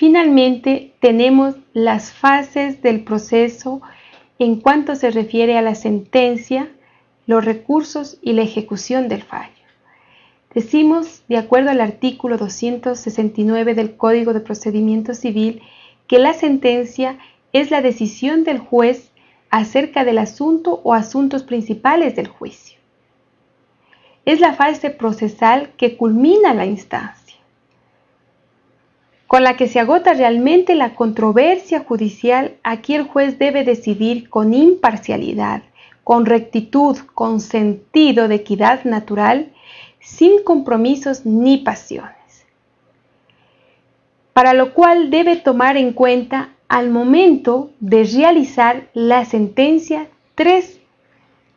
Finalmente, tenemos las fases del proceso en cuanto se refiere a la sentencia, los recursos y la ejecución del fallo. Decimos, de acuerdo al artículo 269 del Código de Procedimiento Civil, que la sentencia es la decisión del juez acerca del asunto o asuntos principales del juicio. Es la fase procesal que culmina la instancia, con la que se agota realmente la controversia judicial. Aquí el juez debe decidir con imparcialidad, con rectitud, con sentido de equidad natural sin compromisos ni pasiones. Para lo cual debe tomar en cuenta al momento de realizar la sentencia tres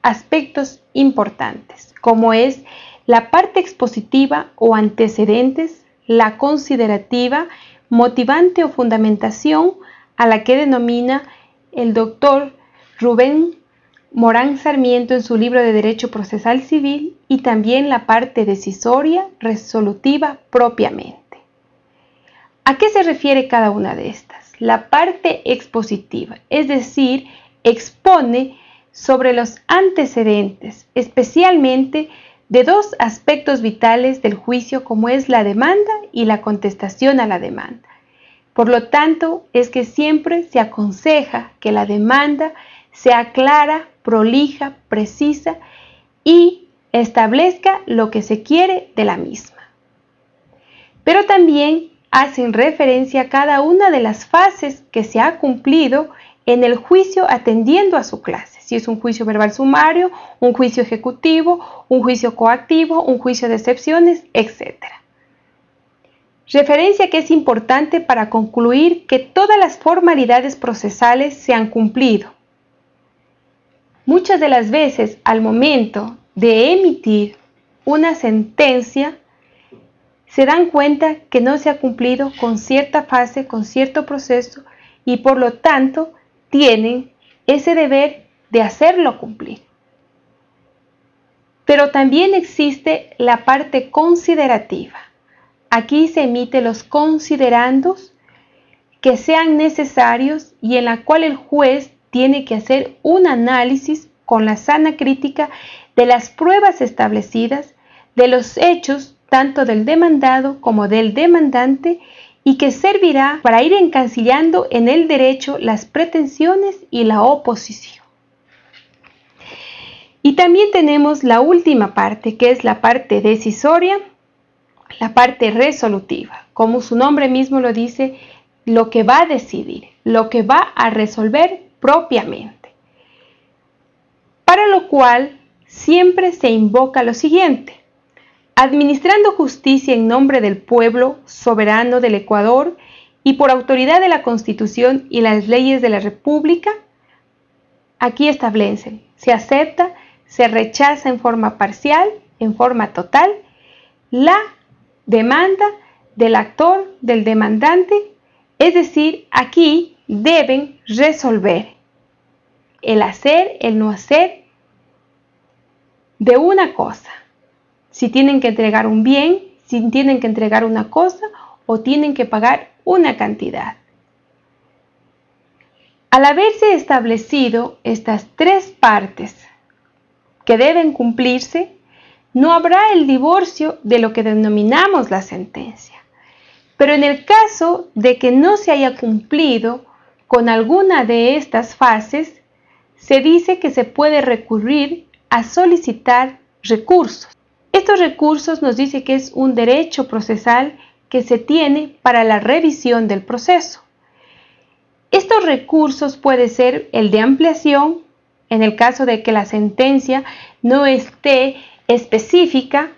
aspectos importantes, como es la parte expositiva o antecedentes, la considerativa, motivante o fundamentación, a la que denomina el doctor Rubén Morán Sarmiento en su libro de Derecho Procesal Civil y también la parte decisoria, resolutiva propiamente. ¿A qué se refiere cada una de estas? La parte expositiva, es decir, expone sobre los antecedentes, especialmente de dos aspectos vitales del juicio como es la demanda y la contestación a la demanda. Por lo tanto, es que siempre se aconseja que la demanda sea clara, prolija, precisa y establezca lo que se quiere de la misma. Pero también hacen referencia a cada una de las fases que se ha cumplido en el juicio atendiendo a su clase. Si es un juicio verbal sumario, un juicio ejecutivo, un juicio coactivo, un juicio de excepciones, etc. Referencia que es importante para concluir que todas las formalidades procesales se han cumplido Muchas de las veces al momento de emitir una sentencia, se dan cuenta que no se ha cumplido con cierta fase, con cierto proceso y por lo tanto tienen ese deber de hacerlo cumplir. Pero también existe la parte considerativa. Aquí se emiten los considerandos que sean necesarios y en la cual el juez tiene que hacer un análisis con la sana crítica de las pruebas establecidas, de los hechos tanto del demandado como del demandante y que servirá para ir encancillando en el derecho las pretensiones y la oposición. Y también tenemos la última parte, que es la parte decisoria, la parte resolutiva. Como su nombre mismo lo dice, lo que va a decidir, lo que va a resolver propiamente. Para lo cual siempre se invoca lo siguiente. Administrando justicia en nombre del pueblo soberano del Ecuador y por autoridad de la Constitución y las leyes de la República, aquí establecen, se acepta, se rechaza en forma parcial, en forma total, la demanda del actor, del demandante, es decir, aquí deben resolver el hacer, el no hacer de una cosa. Si tienen que entregar un bien, si tienen que entregar una cosa o tienen que pagar una cantidad. Al haberse establecido estas tres partes que deben cumplirse, no habrá el divorcio de lo que denominamos la sentencia. Pero en el caso de que no se haya cumplido con alguna de estas fases, se dice que se puede recurrir a solicitar recursos. Estos recursos nos dice que es un derecho procesal que se tiene para la revisión del proceso. Estos recursos puede ser el de ampliación, en el caso de que la sentencia no esté específica,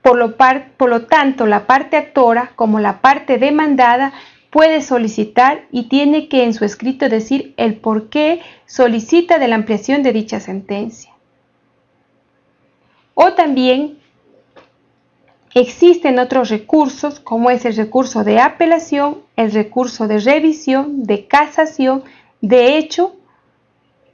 por lo, tanto la parte actora como la parte demandada puede solicitar y tiene que en su escrito decir el por qué solicita de la ampliación de dicha sentencia. O también existen otros recursos como es el recurso de apelación, el recurso de revisión, de casación, de hecho,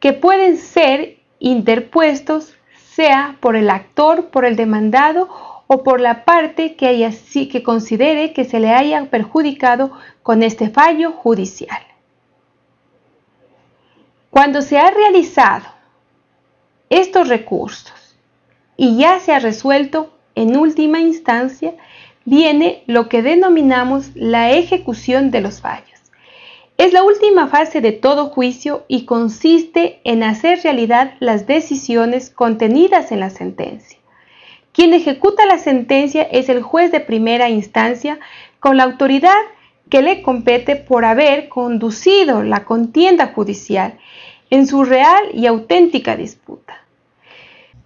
que pueden ser interpuestos sea por el actor, por el demandado o por la parte que, que considere que se le haya perjudicado con este fallo judicial. Cuando se ha realizado estos recursos y ya se ha resuelto en última instancia, viene lo que denominamos la ejecución de los fallos. Es la última fase de todo juicio y consiste en hacer realidad las decisiones contenidas en la sentencia. Quien ejecuta la sentencia es el juez de primera instancia con la autoridad que le compete por haber conducido la contienda judicial en su real y auténtica disputa.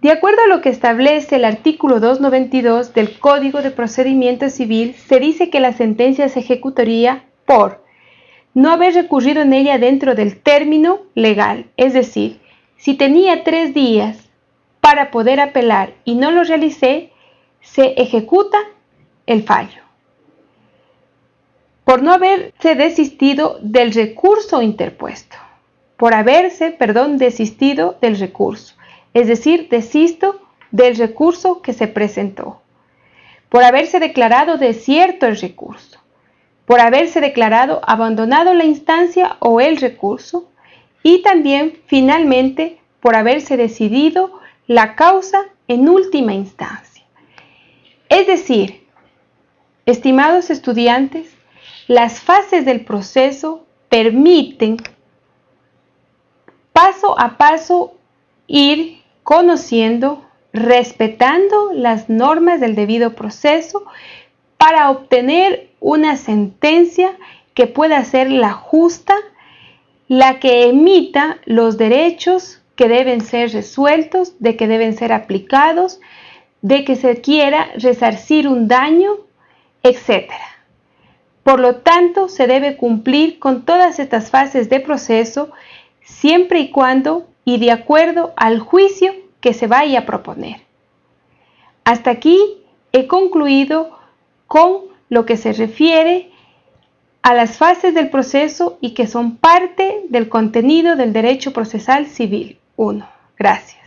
De acuerdo a lo que establece el artículo 292 del Código de Procedimiento Civil, se dice que la sentencia se ejecutaría por no haber recurrido en ella dentro del término legal, es decir, si tenía tres días para poder apelar y no lo realicé, se ejecuta el fallo. Por no haberse desistido del recurso interpuesto, por haberse, perdón, desistido del recurso, es decir, desisto del recurso que se presentó, por haberse declarado desierto el recurso, por haberse declarado abandonado la instancia o el recurso y también finalmente por haberse decidido la causa en última instancia. Es decir, estimados estudiantes, las fases del proceso permiten paso a paso ir conociendo, respetando las normas del debido proceso para obtener una sentencia que pueda ser la justa, la que emita los derechos que deben ser resueltos, de que deben ser aplicados, de que se quiera resarcir un daño, etc. Por lo tanto, se debe cumplir con todas estas fases de proceso siempre y cuando y de acuerdo al juicio que se vaya a proponer. Hasta aquí he concluido con lo que se refiere a las fases del proceso y que son parte del contenido del derecho procesal civil. 1. Gracias.